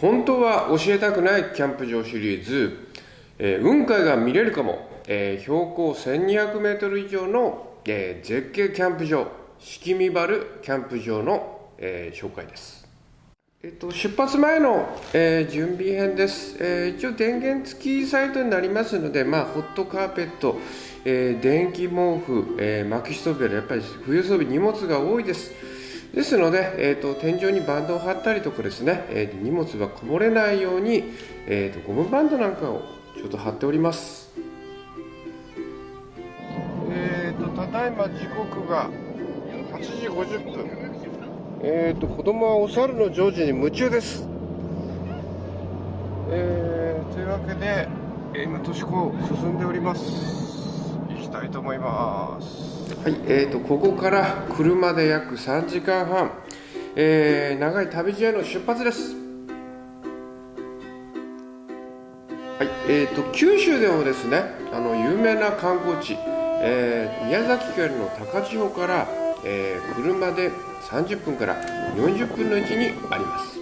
本当は教えたくないキャンプ場シリーズ、えー、雲海が見れるかも、えー、標高1200メートル以上の、えー、絶景キャンプ場、式見原キャンプ場の、えー、紹介です。えっと、出発前の、えー、準備編です、えー、一応電源付きサイトになりますので、まあ、ホットカーペット、えー、電気毛布、えー、薪ストーブやっぱり冬装備荷物が多いですですので、えーと、天井にバンドを貼ったりとかですね、えー、荷物がこぼれないように、えーと、ゴムバンドなんかをちょっと貼っております。えーと、ただいま時刻が8時50分。えーと子供はお猿の常時に夢中です。えー、というわけで今年子進んでおりますたいと思います。はいえーと、ここから車で約3時間半、えー、長い旅路への出発です。はいえーと、九州でもですねあの有名な観光地、えー、宮崎県の高千穂から、えー、車で30分から40分の位置にあります。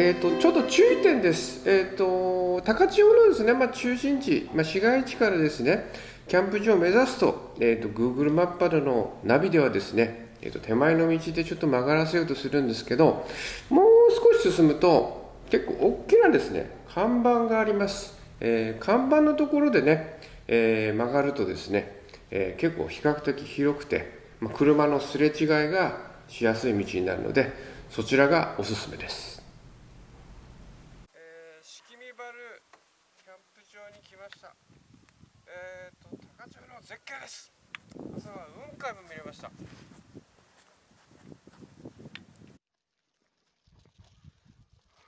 えーと、ちょっと注意点です、えーと、高千穂のですね、まあ、中心地、まあ、市街地からですねキャンプ場を目指すと,、えーと、Google マップなどのナビではですね、えー、と手前の道でちょっと曲がらせようとするんですけどもう少し進むと結構大きなですね看板があります、えー、看板のところでね、えー、曲がるとですね、えー、結構比較的広くて、まあ、車のすれ違いがしやすい道になるのでそちらがおすすめです。景です。朝は雲海も見れました。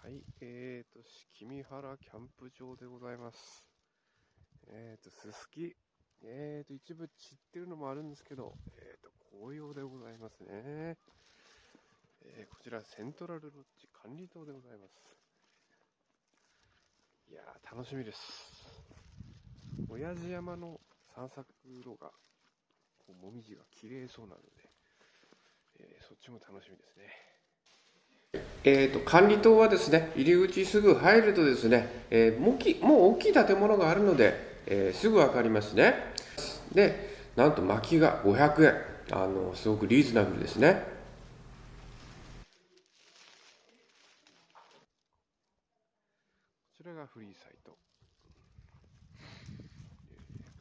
はいえーと式見原キャンプ場でございます。えーとすすきえーと一部散ってるのもあるんですけどえーと紅葉でございますね。えー、こちらセントラルロッジ管理棟でございます。いやー楽しみです。親父山の散策路が、こう、もみじが綺麗そうなので、えー、そっちも楽しみですね。えーと、管理棟はですね、入り口すぐ入るとですね、えー、もきもう大きい建物があるので、えー、すぐ分かりますね。で、なんと薪が500円。あの、すごくリーズナブルですね。こちらがフリーサイト。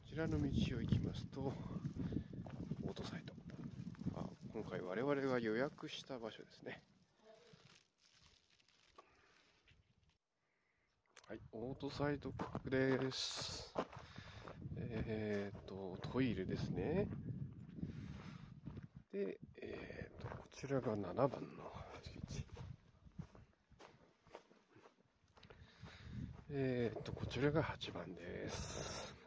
ちらの道を行きますと、オートサイト。あ今回我々が予約した場所ですね。はい、オートサイトです。えっ、ー、と、トイレですね。で、えっ、ー、と、こちらが7番の敷地。えっ、ー、と、こちらが8番です。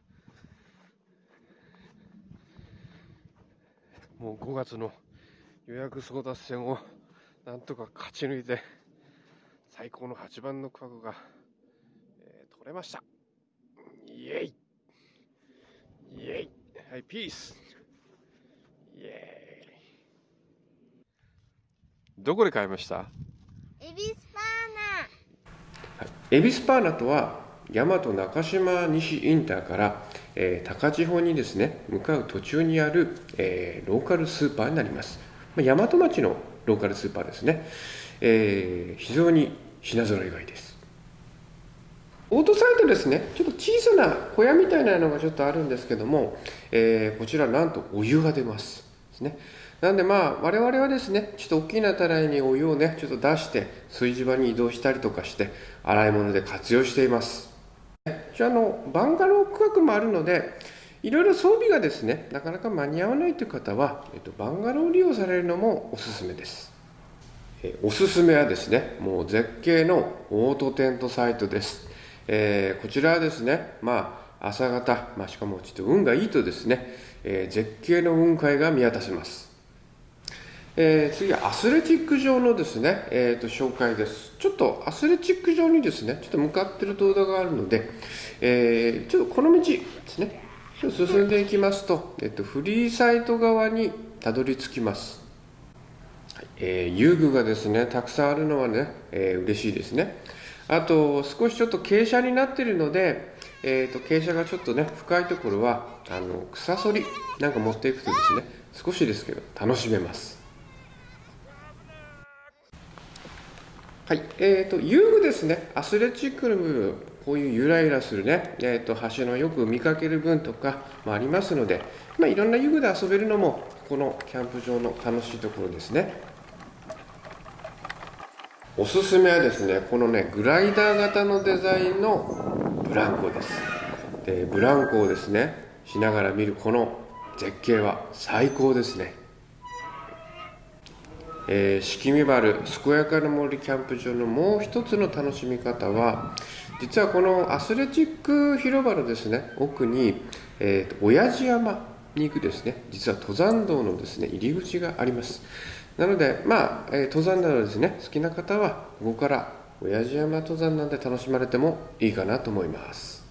もう5月の予約争奪戦をなんとか勝ち抜いて最高の8番の区画が、えー、取れました。イエイ。イエイ。はいピース。イエイ。どこで買いました？エビスパーナ、はい、エビスパーナとは大和中島西インターからえー、高千穂にですね向かう途中にある、えー、ローカルスーパーになります、まあ、大和町のローカルスーパーですね、えー、非常に品揃えがいいです。オートサイトですね。ちょっと小さな小屋みたいなのがちょっとあるんですけども、えー、こちらなんとお湯が出ますです。ね。なんでまあ我々はですねちょっと大きなたらいにお湯をねちょっと出して炊事場に移動したりとかして洗い物で活用しています。あのバンガロー区画もあるのでいろいろ装備がですねなかなか間に合わないという方は、えっと、バンガロー利用されるのもおすすめです、えおすすめはですねもう絶景のオートテントサイトです、えー、こちらはですねまあ朝方、まあ、しかもちょっと運がいいとですね、えー、絶景の雲海が見渡せます。えー、次はアスレチック場のですね、えーと、紹介です。ちょっとアスレチック場にですね、ちょっと向かってる動画があるので、えー、ちょっとこの道ですね、進んでいきますと、えーと、フリーサイト側にたどり着きます。えー、遊具がですね、たくさんあるのはね、えー、嬉しいですね。あと、少しちょっと傾斜になっているので、えーと、傾斜がちょっとね、深いところは、あの草そりなんか持っていくとですね、少しですけど楽しめます。はい、えーと、遊具ですね、アスレチックの部分、こういうゆらゆらするね、えーと、橋のよく見かける分とかもありますので、まあ、いろんな遊具で遊べるのも、このキャンプ場の楽しいところですね。おすすめはですね、このね、グライダー型のデザインのブランコです。で、ブランコをですね、しながら見るこの絶景は最高ですね。えー、敷見原健やかな森キャンプ場のもう一つの楽しみ方は実はこのアスレチック広場のですね奥に、えーと、親父山に行くですね実は登山道のですね入り口があります。なのでまあ、えー、登山などですね好きな方はここから親父山登山なんで楽しまれてもいいかなと思います。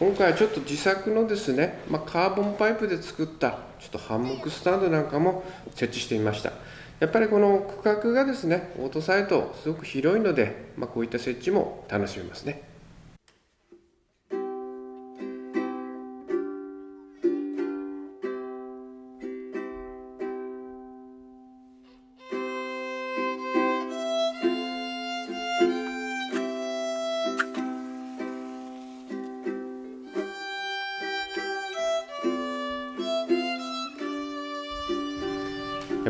今回はちょっと自作のですね、まあ、カーボンパイプで作ったちょっとハンモックスタンドなんかも設置してみました。やっぱりこの区画がですねオートサイトすごく広いので、まあ、こういった設置も楽しめますね。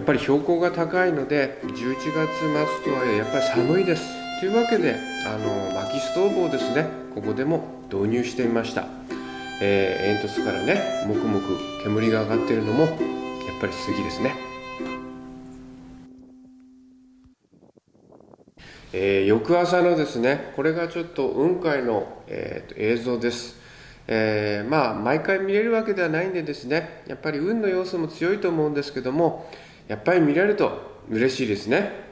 っぱり標高が高いので11月末とはいえやっぱり寒いです。というわけであの薪ストーブをですねここでも導入してみました、えー、煙突からねもくもく煙が上がっているのもやっぱり杉ですね。えー、翌朝のですねこれがちょっと雲海の、えーと、映像です。えー、まあ毎回見れるわけではないんでですねやっぱり運の要素も強いと思うんですけどもやっぱり見られると嬉しいですね。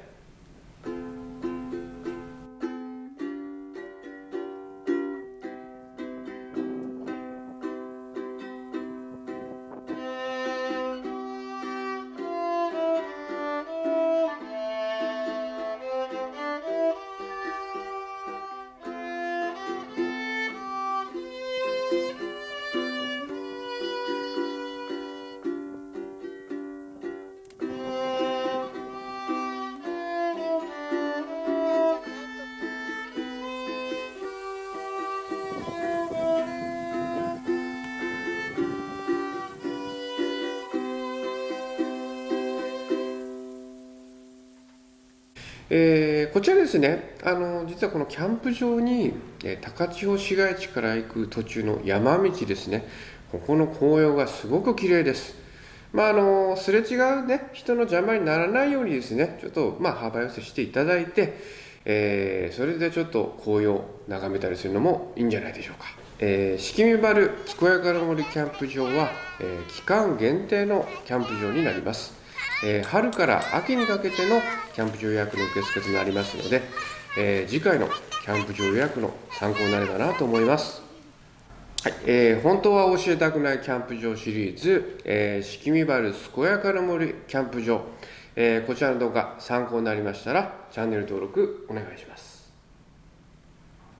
えー、こちらですねあの実はこのキャンプ場に、え高千穂市街地から行く途中の山道ですね。ここの紅葉がすごく綺麗です。まああのすれ違うね人の邪魔にならないようにですねちょっとまあ幅寄せしていただいて、えー、それでちょっと紅葉を眺めたりするのもいいんじゃないでしょうか。えー、敷見原健やかな森キャンプ場は、えー、期間限定のキャンプ場になります。えー、春から秋にかけてのキャンプ場予約の受付となりますので、えー、次回のキャンプ場予約の参考になればなと思います。はい、えー、本当は教えたくないキャンプ場シリーズ、えー、敷見原健やかな森キャンプ場、えー、こちらの動画参考になりましたらチャンネル登録お願いします。